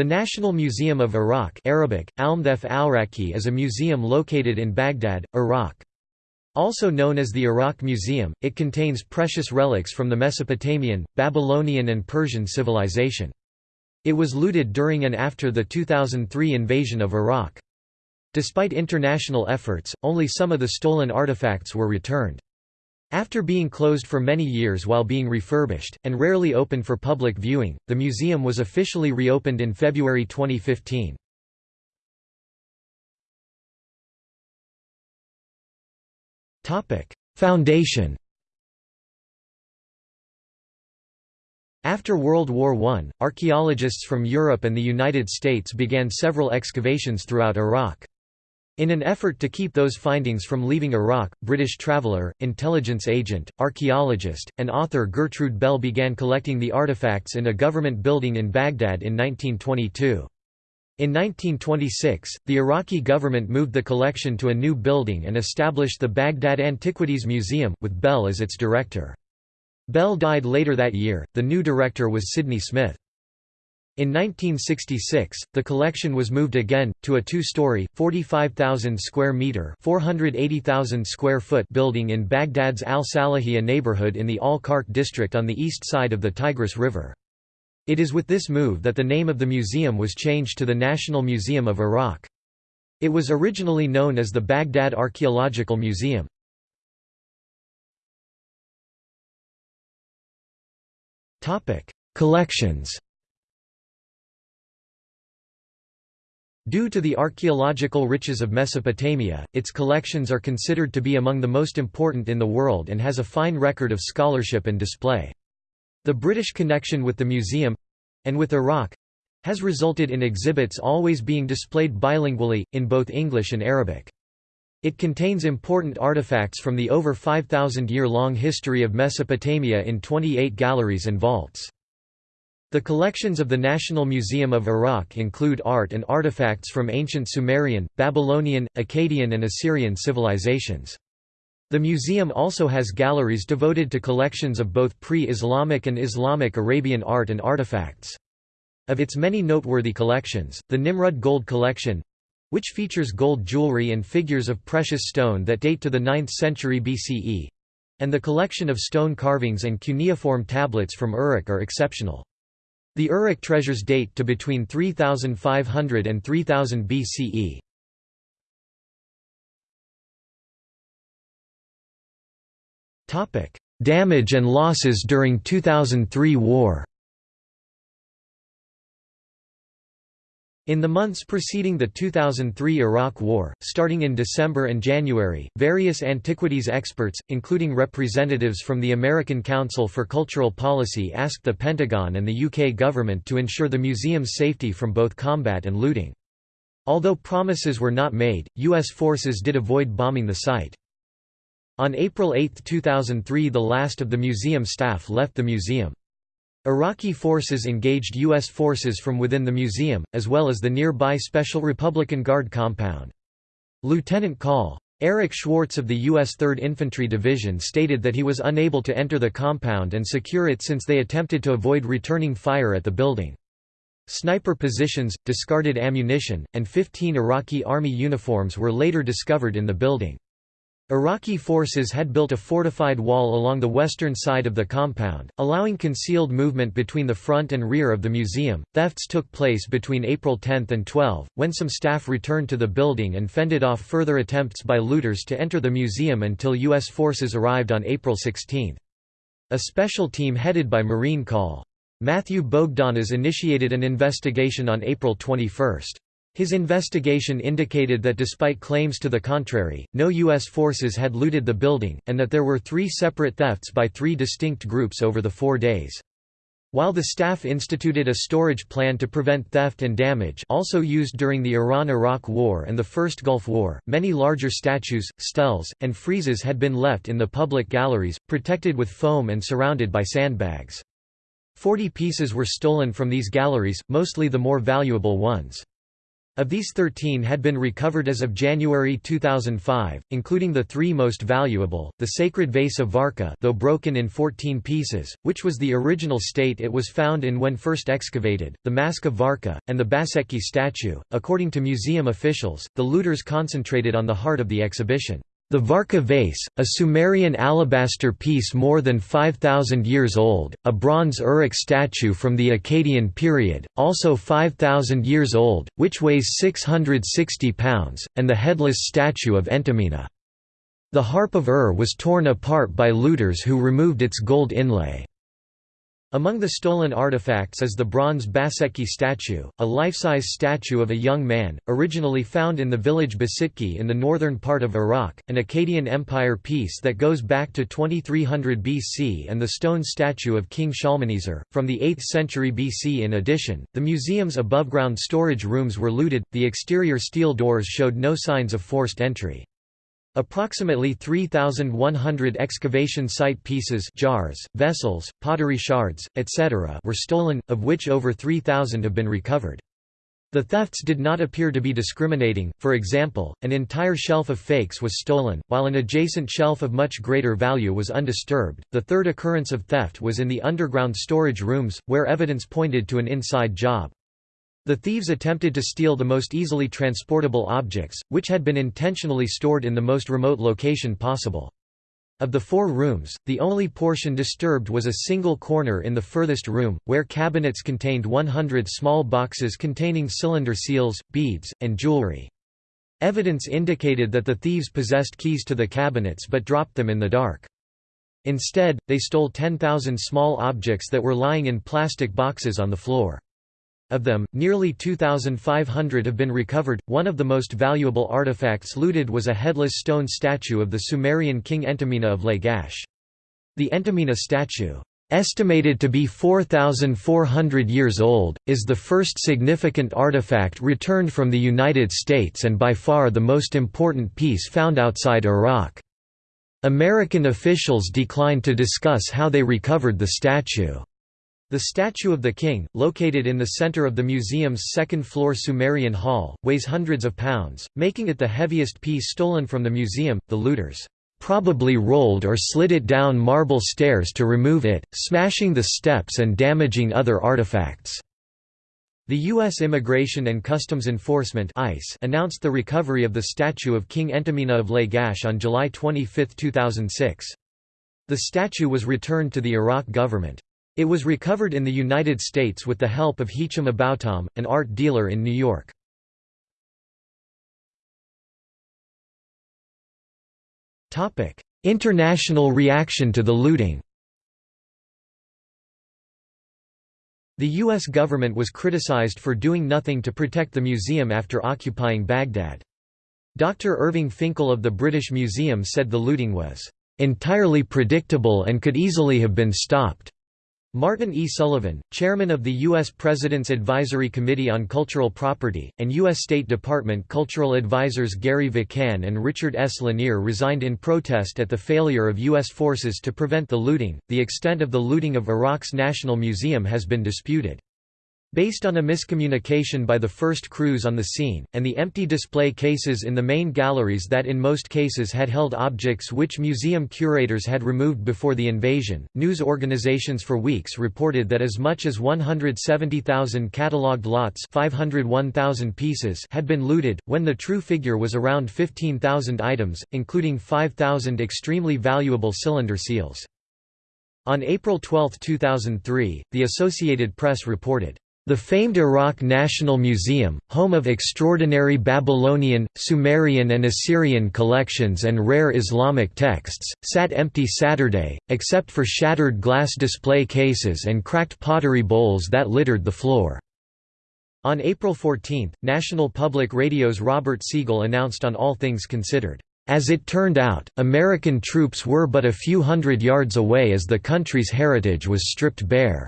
The National Museum of Iraq Arabic, al-Raqi is a museum located in Baghdad, Iraq. Also known as the Iraq Museum, it contains precious relics from the Mesopotamian, Babylonian and Persian civilization. It was looted during and after the 2003 invasion of Iraq. Despite international efforts, only some of the stolen artifacts were returned. After being closed for many years while being refurbished, and rarely open for public viewing, the museum was officially reopened in February 2015. Foundation After World War I, archaeologists from Europe and the United States began several excavations throughout Iraq. In an effort to keep those findings from leaving Iraq, British traveller, intelligence agent, archaeologist, and author Gertrude Bell began collecting the artifacts in a government building in Baghdad in 1922. In 1926, the Iraqi government moved the collection to a new building and established the Baghdad Antiquities Museum, with Bell as its director. Bell died later that year, the new director was Sidney Smith. In 1966, the collection was moved again to a two-story, 45,000 square meter, 480,000 square foot building in Baghdad's Al Salahiyah neighborhood in the Al Karkh district on the east side of the Tigris River. It is with this move that the name of the museum was changed to the National Museum of Iraq. It was originally known as the Baghdad Archaeological Museum. Collections Due to the archaeological riches of Mesopotamia, its collections are considered to be among the most important in the world and has a fine record of scholarship and display. The British connection with the museum—and with Iraq—has resulted in exhibits always being displayed bilingually, in both English and Arabic. It contains important artifacts from the over 5,000-year-long history of Mesopotamia in 28 galleries and vaults. The collections of the National Museum of Iraq include art and artifacts from ancient Sumerian, Babylonian, Akkadian and Assyrian civilizations. The museum also has galleries devoted to collections of both pre-Islamic and Islamic Arabian art and artifacts. Of its many noteworthy collections, the Nimrud Gold Collection which features gold jewelry and figures of precious stone that date to the 9th century BCE and the collection of stone carvings and cuneiform tablets from Uruk are exceptional. The Uruk treasures date to between 3500 and 3000 BCE. Damage and losses during 2003 war In the months preceding the 2003 Iraq War, starting in December and January, various antiquities experts, including representatives from the American Council for Cultural Policy asked the Pentagon and the UK government to ensure the museum's safety from both combat and looting. Although promises were not made, U.S. forces did avoid bombing the site. On April 8, 2003 the last of the museum staff left the museum. Iraqi forces engaged U.S. forces from within the museum, as well as the nearby Special Republican Guard compound. Lieutenant Col. Eric Schwartz of the U.S. 3rd Infantry Division stated that he was unable to enter the compound and secure it since they attempted to avoid returning fire at the building. Sniper positions, discarded ammunition, and 15 Iraqi army uniforms were later discovered in the building. Iraqi forces had built a fortified wall along the western side of the compound, allowing concealed movement between the front and rear of the museum. Thefts took place between April 10 and 12, when some staff returned to the building and fended off further attempts by looters to enter the museum until U.S. forces arrived on April 16. A special team headed by Marine Col. Matthew Bogdanos initiated an investigation on April 21. His investigation indicated that despite claims to the contrary, no U.S. forces had looted the building, and that there were three separate thefts by three distinct groups over the four days. While the staff instituted a storage plan to prevent theft and damage also used during the Iran–Iraq War and the First Gulf War, many larger statues, steles, and friezes had been left in the public galleries, protected with foam and surrounded by sandbags. Forty pieces were stolen from these galleries, mostly the more valuable ones. Of these 13 had been recovered as of January 2005, including the three most valuable, the sacred vase of Warka though broken in 14 pieces, which was the original state it was found in when first excavated, the mask of Warka, and the Bassetki statue. According to museum officials, the looters concentrated on the heart of the exhibition. The Warka vase, a Sumerian alabaster piece more than 5,000 years old, a bronze Uruk statue from the Akkadian period, also 5,000 years old, which weighs 660 pounds, and the headless statue of Entemena. The harp of Ur was torn apart by looters who removed its gold inlay. Among the stolen artifacts is the bronze Bassetki statue, a life-size statue of a young man, originally found in the village Bassetki in the northern part of Iraq, an Akkadian Empire piece that goes back to 2300 BC and the stone statue of King Shalmaneser, from the 8th century BC in addition, the museum's above-ground storage rooms were looted, the exterior steel doors showed no signs of forced entry. Approximately 3,100 excavation site pieces jars, vessels, pottery shards, etc. were stolen, of which over 3,000 have been recovered. The thefts did not appear to be discriminating, for example, an entire shelf of fakes was stolen, while an adjacent shelf of much greater value was undisturbed. The third occurrence of theft was in the underground storage rooms, where evidence pointed to an inside job. The thieves attempted to steal the most easily transportable objects, which had been intentionally stored in the most remote location possible. Of the four rooms, the only portion disturbed was a single corner in the furthest room, where cabinets contained 100 small boxes containing cylinder seals, beads, and jewelry. Evidence indicated that the thieves possessed keys to the cabinets but dropped them in the dark. Instead, they stole 10,000 small objects that were lying in plastic boxes on the floor. Of them, nearly 2,500 have been recovered. One of the most valuable artifacts looted was a headless stone statue of the Sumerian king Entemena of Lagash. The Entemena statue, estimated to be 4,400 years old, is the first significant artifact returned from the United States and by far the most important piece found outside Iraq. American officials declined to discuss how they recovered the statue. The statue of the king, located in the center of the museum's second-floor Sumerian hall, weighs hundreds of pounds, making it the heaviest piece stolen from the museum. The looters probably rolled or slid it down marble stairs to remove it, smashing the steps and damaging other artifacts. The U.S. Immigration and Customs Enforcement ICE announced the recovery of the statue of King Entemena of Lagash on July 25, 2006. The statue was returned to the Iraq government. It was recovered in the United States with the help of Hicham Aboutaam, an art dealer in New York. International reaction to the looting The U.S. government was criticized for doing nothing to protect the museum after occupying Baghdad. Dr. Irving Finkel of the British Museum said the looting was entirely predictable and could easily have been stopped. Martin E. Sullivan, chairman of the U.S. President's Advisory Committee on Cultural Property, and U.S. State Department cultural advisors Gary Vikan and Richard S. Lanier resigned in protest at the failure of U.S. forces to prevent the looting. The extent of the looting of Iraq's National Museum has been disputed. Based on a miscommunication by the first crews on the scene, and the empty display cases in the main galleries that in most cases had held objects which museum curators had removed before the invasion, news organizations for weeks reported that as much as 170,000 catalogued lots 501,000 pieces had been looted, when the true figure was around 15,000 items, including 5,000 extremely valuable cylinder seals. On April 12, 2003, the Associated Press reported, the famed Iraq National Museum, home of extraordinary Babylonian, Sumerian and Assyrian collections and rare Islamic texts, sat empty Saturday, except for shattered glass display cases and cracked pottery bowls that littered the floor. On April 14, National Public Radio's Robert Siegel announced on All Things Considered, "...as it turned out, American troops were but a few hundred yards away as the country's heritage was stripped bare."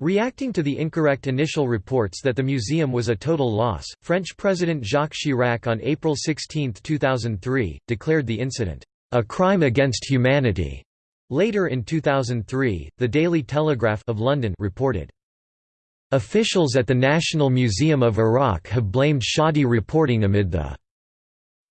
Reacting to the incorrect initial reports that the museum was a total loss, French President Jacques Chirac on April 16, 2003, declared the incident, "...a crime against humanity." Later in 2003, the Daily Telegraph of London reported, Officials at the National Museum of Iraq have blamed shoddy reporting amid the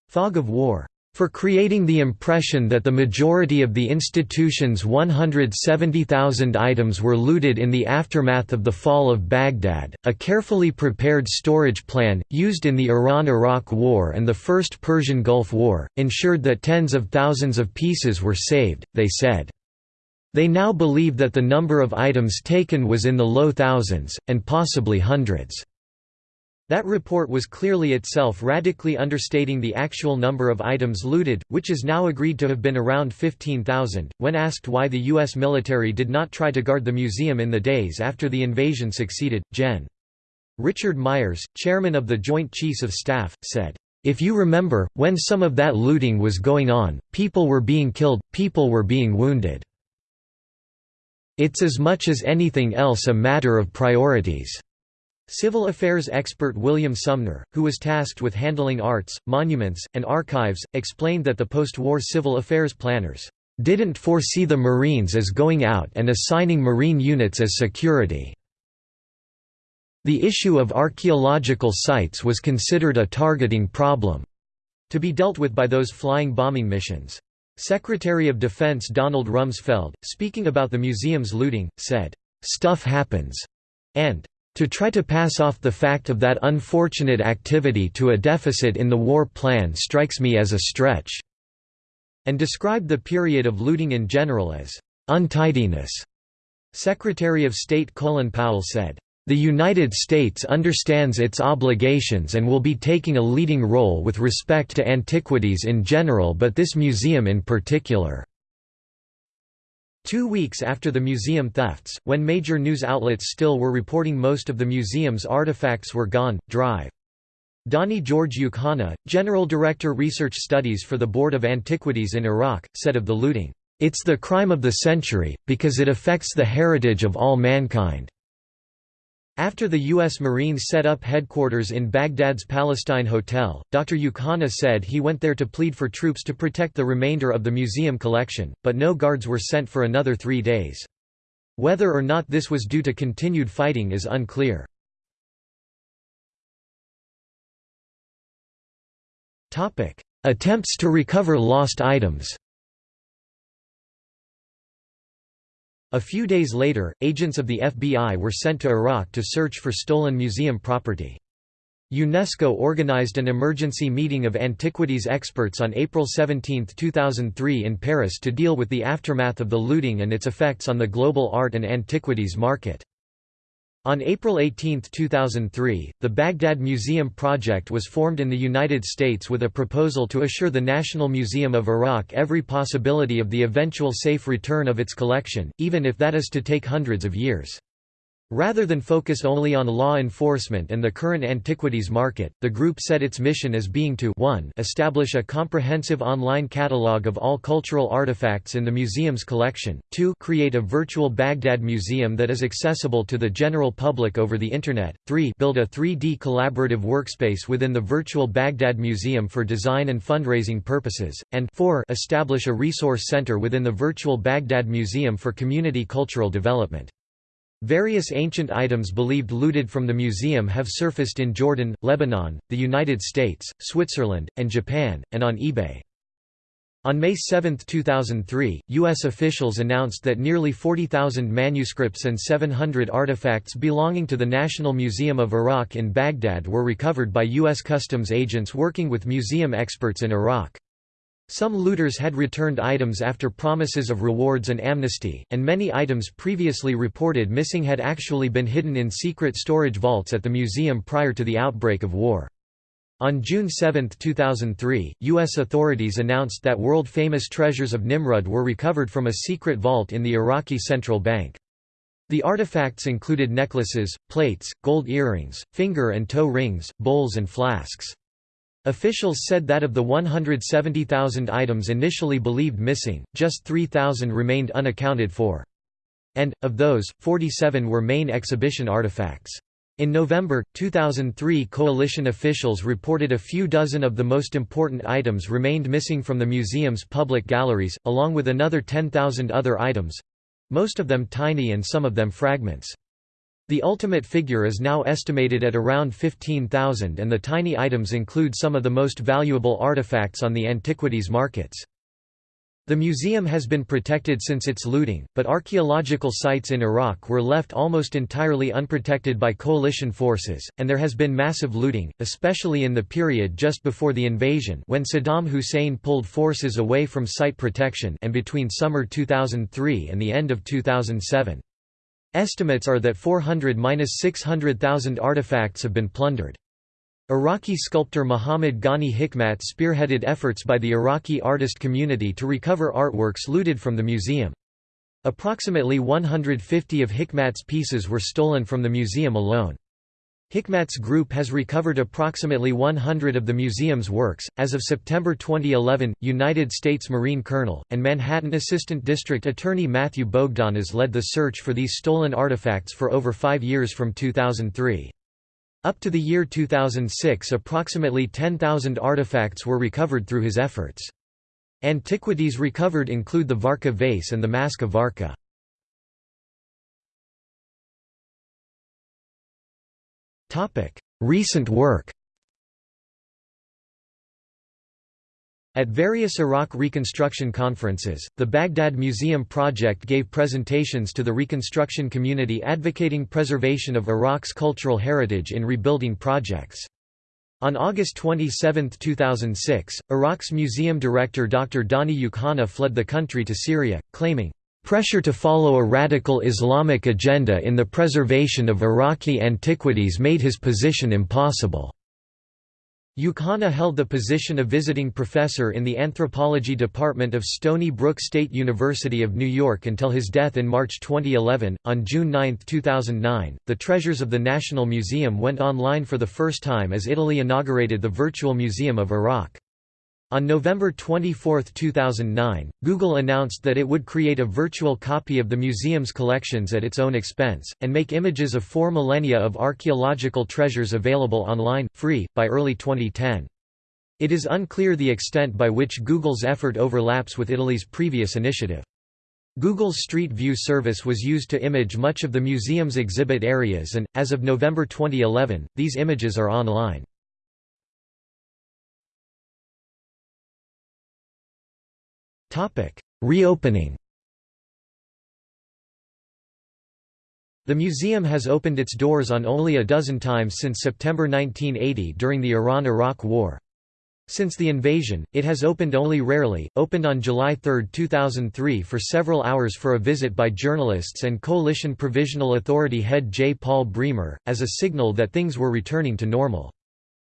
fog of war for creating the impression that the majority of the institution's 170,000 items were looted in the aftermath of the fall of Baghdad. A carefully prepared storage plan, used in the Iran Iraq War and the First Persian Gulf War, ensured that tens of thousands of pieces were saved, they said. They now believe that the number of items taken was in the low thousands, and possibly hundreds. That report was clearly itself radically understating the actual number of items looted, which is now agreed to have been around 15,000. When asked why the U.S. military did not try to guard the museum in the days after the invasion succeeded, Gen. Richard Myers, chairman of the Joint Chiefs of Staff, said, If you remember, when some of that looting was going on, people were being killed, people were being wounded. It's as much as anything else a matter of priorities. Civil affairs expert William Sumner, who was tasked with handling arts, monuments, and archives, explained that the post-war civil affairs planners didn't foresee the Marines as going out and assigning Marine units as security. The issue of archaeological sites was considered a targeting problem to be dealt with by those flying bombing missions. Secretary of Defense Donald Rumsfeld, speaking about the museum's looting, said, "...stuff happens," and to try to pass off the fact of that unfortunate activity to a deficit in the war plan strikes me as a stretch", and described the period of looting in general as untidiness. Secretary of State Colin Powell said, the United States understands its obligations and will be taking a leading role with respect to antiquities in general but this museum in particular. Two weeks after the museum thefts, when major news outlets still were reporting most of the museum's artifacts were gone, Drive. Donny George Youkhanna, General Director Research Studies for the Board of Antiquities in Iraq, said of the looting, "...it's the crime of the century, because it affects the heritage of all mankind." After the U.S. Marines set up headquarters in Baghdad's Palestine Hotel, Dr. Youkhanna said he went there to plead for troops to protect the remainder of the museum collection, but no guards were sent for another three days. Whether or not this was due to continued fighting is unclear. Attempts to recover lost items A few days later, agents of the FBI were sent to Iraq to search for stolen museum property. UNESCO organized an emergency meeting of antiquities experts on April 17, 2003 in Paris to deal with the aftermath of the looting and its effects on the global art and antiquities market. On April 18, 2003, the Baghdad Museum Project was formed in the United States with a proposal to assure the National Museum of Iraq every possibility of the eventual safe return of its collection, even if that is to take hundreds of years. Rather than focus only on law enforcement and the current antiquities market, the group set its mission as being to 1 establish a comprehensive online catalog of all cultural artifacts in the museum's collection, 2 create a virtual Baghdad museum that is accessible to the general public over the Internet, 3 build a 3D collaborative workspace within the virtual Baghdad Museum for design and fundraising purposes, and 4 establish a resource center within the virtual Baghdad Museum for community cultural development. Various ancient items believed looted from the museum have surfaced in Jordan, Lebanon, the United States, Switzerland, and Japan, and on eBay. On May 7, 2003, U.S. officials announced that nearly 40,000 manuscripts and 700 artifacts belonging to the National Museum of Iraq in Baghdad were recovered by U.S. customs agents working with museum experts in Iraq. Some looters had returned items after promises of rewards and amnesty, and many items previously reported missing had actually been hidden in secret storage vaults at the museum prior to the outbreak of war. On June 7, 2003, U.S. authorities announced that world-famous treasures of Nimrud were recovered from a secret vault in the Iraqi central bank. The artifacts included necklaces, plates, gold earrings, finger and toe rings, bowls and flasks. Officials said that of the 170,000 items initially believed missing, just 3,000 remained unaccounted for. And, of those, 47 were main exhibition artifacts. In November, 2003 coalition officials reported a few dozen of the most important items remained missing from the museum's public galleries, along with another 10,000 other items—most of them tiny and some of them fragments. The ultimate figure is now estimated at around 15,000 and the tiny items include some of the most valuable artifacts on the antiquities markets. The museum has been protected since its looting, but archaeological sites in Iraq were left almost entirely unprotected by coalition forces, and there has been massive looting, especially in the period just before the invasion when Saddam Hussein pulled forces away from site protection and between summer 2003 and the end of 2007. Estimates are that 400–600,000 artifacts have been plundered. Iraqi sculptor Muhammad Ghani Hikmat spearheaded efforts by the Iraqi artist community to recover artworks looted from the museum. Approximately 150 of Hikmat's pieces were stolen from the museum alone. Hikmat's group has recovered approximately 100 of the museum's works. As of September 2011, United States Marine Colonel and Manhattan Assistant District Attorney Matthew Bogdanos led the search for these stolen artifacts for over five years from 2003. Up to the year 2006 approximately 10,000 artifacts were recovered through his efforts. Antiquities recovered include the Warka vase and the Mask of Warka. Recent work At various Iraq reconstruction conferences, the Baghdad Museum Project gave presentations to the reconstruction community advocating preservation of Iraq's cultural heritage in rebuilding projects. On August 27, 2006, Iraq's museum director Dr. Donny Youkhanna fled the country to Syria, claiming, "...pressure to follow a radical Islamic agenda in the preservation of Iraqi antiquities made his position impossible." Youkhanna held the position of visiting professor in the anthropology department of Stony Brook State University of New York until his death in March 2011. On June 9, 2009, the treasures of the National Museum went online for the first time as Italy inaugurated the Virtual Museum of Iraq. On November 24, 2009, Google announced that it would create a virtual copy of the museum's collections at its own expense, and make images of four millennia of archaeological treasures available online, free, by early 2010. It is unclear the extent by which Google's effort overlaps with Italy's previous initiative. Google's Street View service was used to image much of the museum's exhibit areas and, as of November 2011, these images are online. Reopening The museum has opened its doors on only a dozen times since September 1980 during the Iran–Iraq War. Since the invasion, it has opened only rarely, opened on July 3, 2003 for several hours for a visit by journalists and Coalition Provisional Authority head J. Paul Bremer, as a signal that things were returning to normal.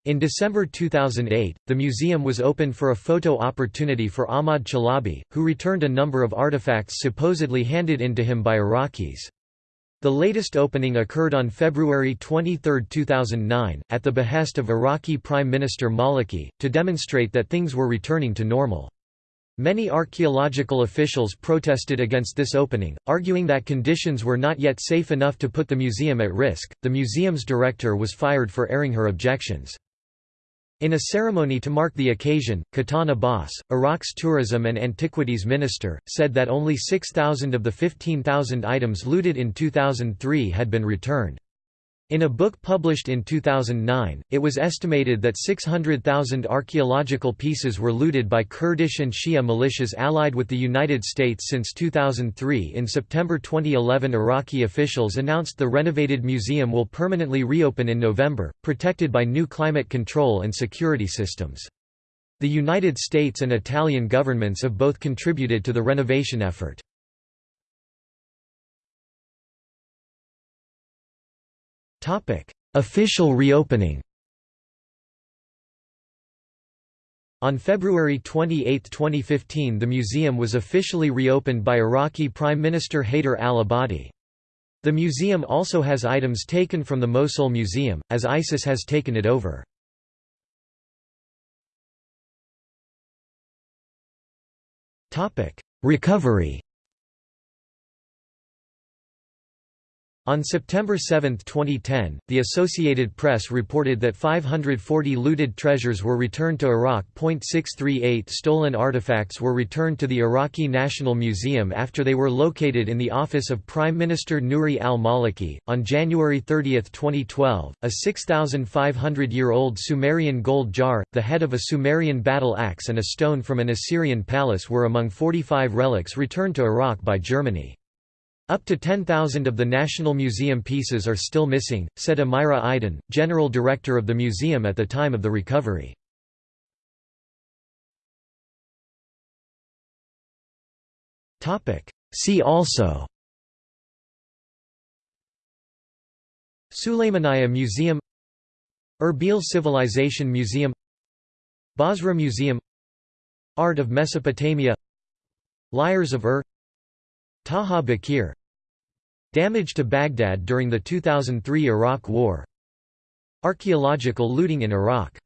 In December 2008, the museum was opened for a photo opportunity for Ahmad Chalabi, who returned a number of artifacts supposedly handed in to him by Iraqis. The latest opening occurred on February 23, 2009, at the behest of Iraqi Prime Minister Maliki, to demonstrate that things were returning to normal. Many archaeological officials protested against this opening, arguing that conditions were not yet safe enough to put the museum at risk. The museum's director was fired for airing her objections. In a ceremony to mark the occasion, Qahtan Abbas, Iraq's tourism and antiquities minister, said that only 6,000 of the 15,000 items looted in 2003 had been returned. In a book published in 2009, it was estimated that 600,000 archaeological pieces were looted by Kurdish and Shia militias allied with the United States since 2003. In September 2011, Iraqi officials announced the renovated museum will permanently reopen in November, protected by new climate control and security systems. The United States and Italian governments have both contributed to the renovation effort. Topic: Official reopening. On February 28, 2015 the museum was officially reopened by Iraqi Prime Minister Haider al-Abadi. The museum also has items taken from the Mosul Museum, as ISIS has taken it over. Recovery On September 7, 2010, the Associated Press reported that 540 looted treasures were returned to Iraq. 638 stolen artifacts were returned to the Iraqi National Museum after they were located in the office of Prime Minister Nouri al Maliki. On January 30, 2012, a 6,500 year old Sumerian gold jar, the head of a Sumerian battle axe, and a stone from an Assyrian palace were among 45 relics returned to Iraq by Germany. Up to 10,000 of the National Museum pieces are still missing, said Amira Eidan, general director of the museum at the time of the recovery. See also Sulaymaniyah Museum Erbil Civilization Museum Basra Museum Art of Mesopotamia Lyres of Ur Taha Baqir Damage to Baghdad during the 2003 Iraq War. Archaeological looting in Iraq